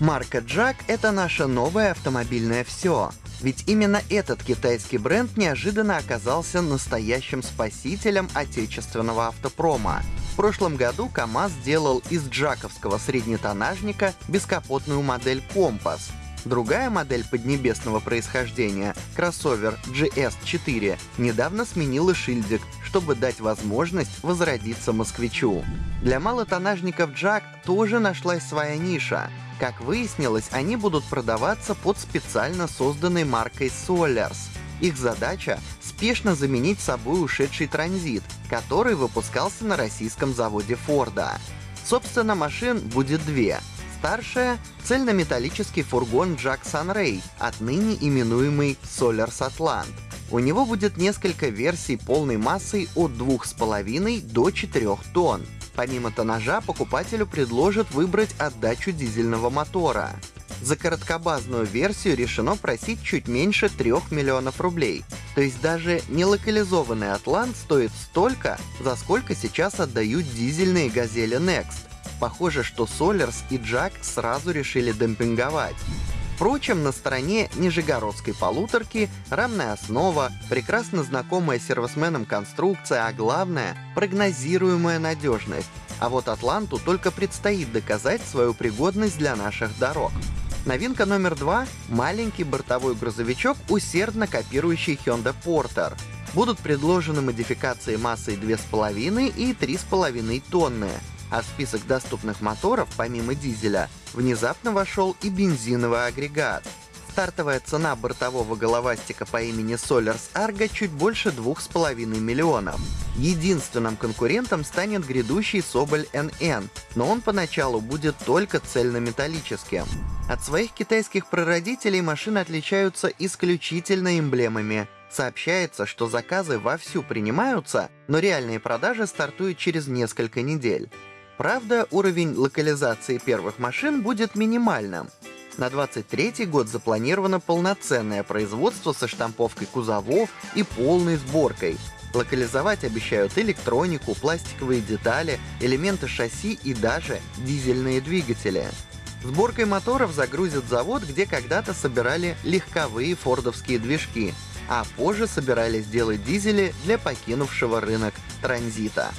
Марка Jack — это наше новое автомобильное все. Ведь именно этот китайский бренд неожиданно оказался настоящим спасителем отечественного автопрома. В прошлом году КАМАЗ сделал из джаковского среднетонажника бескапотную модель «Компас», Другая модель поднебесного происхождения, кроссовер GS4, недавно сменила шильдик, чтобы дать возможность возродиться москвичу. Для малотонажников Jack тоже нашлась своя ниша. Как выяснилось, они будут продаваться под специально созданной маркой Solars. Их задача — спешно заменить собой ушедший транзит, который выпускался на российском заводе Форда. Собственно, машин будет две — Старшая — цельнометаллический фургон Jack Sunray, отныне именуемый Solars Atlant. У него будет несколько версий полной массой от 2,5 до 4 тонн. Помимо тоннажа, покупателю предложат выбрать отдачу дизельного мотора. За короткобазную версию решено просить чуть меньше 3 миллионов рублей. То есть даже нелокализованный Атлант стоит столько, за сколько сейчас отдают дизельные газели Next. Похоже, что Solers и Jack сразу решили демпинговать. Впрочем, на стороне нижегородской полуторки рамная основа, прекрасно знакомая сервисменам конструкция, а главное — прогнозируемая надежность. А вот Атланту только предстоит доказать свою пригодность для наших дорог. Новинка номер два — маленький бортовой грузовичок, усердно копирующий Hyundai Porter. Будут предложены модификации массой 2,5 и 3,5 тонны, а в список доступных моторов, помимо дизеля, внезапно вошел и бензиновый агрегат. Стартовая цена бортового головастика по имени Solars Argo чуть больше 2,5 миллионов. Единственным конкурентом станет грядущий Соболь NN, но он поначалу будет только цельнометаллическим. От своих китайских прародителей машины отличаются исключительно эмблемами. Сообщается, что заказы вовсю принимаются, но реальные продажи стартуют через несколько недель. Правда, уровень локализации первых машин будет минимальным. На 23 год запланировано полноценное производство со штамповкой кузовов и полной сборкой. Локализовать обещают электронику, пластиковые детали, элементы шасси и даже дизельные двигатели. Сборкой моторов загрузят завод, где когда-то собирали легковые фордовские движки, а позже собирались делать дизели для покинувшего рынок транзита.